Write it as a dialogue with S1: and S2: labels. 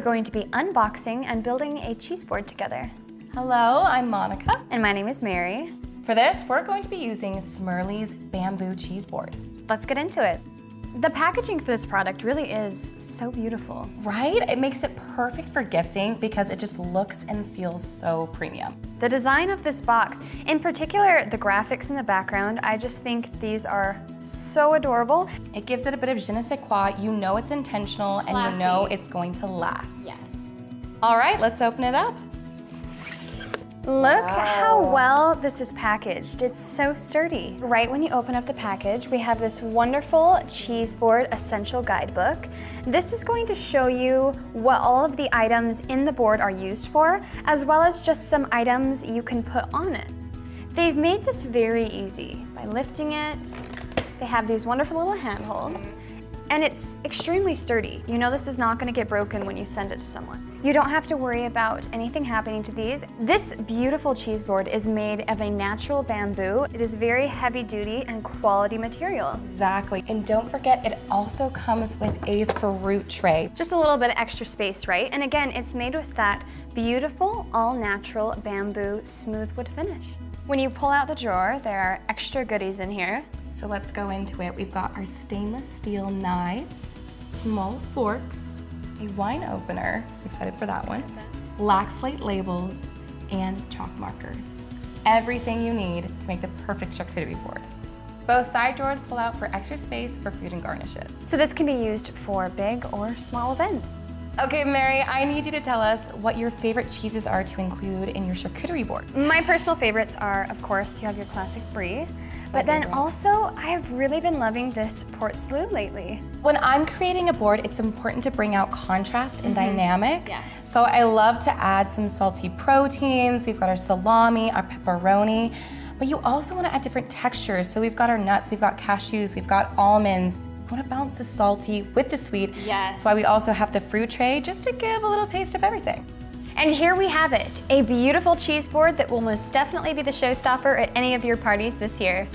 S1: going to be unboxing and building a cheese board together.
S2: Hello, I'm Monica.
S1: And my name is Mary.
S2: For this, we're going to be using Smirly's bamboo cheese board.
S1: Let's get into it. The packaging for this product really is so beautiful.
S2: Right? It makes it perfect for gifting because it just looks and feels so premium.
S1: The design of this box, in particular the graphics in the background, I just think these are so adorable.
S2: It gives it a bit of je ne sais quoi. You know it's intentional and
S1: Classy.
S2: you know it's going to last.
S1: Yes.
S2: All right, let's open it up.
S1: Look how well this is packaged. It's so sturdy. Right when you open up the package, we have this wonderful cheese board essential guidebook. This is going to show you what all of the items in the board are used for, as well as just some items you can put on it. They've made this very easy by lifting it. They have these wonderful little handholds. And it's extremely sturdy. You know this is not gonna get broken when you send it to someone. You don't have to worry about anything happening to these. This beautiful cheese board is made of a natural bamboo. It is very heavy duty and quality material.
S2: Exactly. And don't forget, it also comes with a fruit tray.
S1: Just a little bit of extra space, right? And again, it's made with that beautiful, all-natural bamboo smooth wood finish. When you pull out the drawer, there are extra goodies in here.
S2: So let's go into it. We've got our stainless steel knives, small forks, a wine opener, excited for that one, black slate labels, and chalk markers. Everything you need to make the perfect charcuterie board. Both side drawers pull out for extra space for food and garnishes.
S1: So this can be used for big or small events.
S2: Okay, Mary, I need you to tell us what your favorite cheeses are to include in your charcuterie board.
S1: My personal favorites are, of course, you have your classic brie, but then also I have really been loving this port salut lately.
S2: When I'm creating a board, it's important to bring out contrast and mm-hmm. dynamic.
S1: Yes.
S2: So I love to add some salty proteins. We've got our salami, our pepperoni, but you also want to add different textures. So we've got our nuts, we've got cashews, we've got almonds. You want to balance the salty with the sweet.
S1: Yes.
S2: That's why we also have the fruit tray, just to give a little taste of everything.
S1: And here we have it, a beautiful cheese board that will most definitely be the showstopper at any of your parties this year.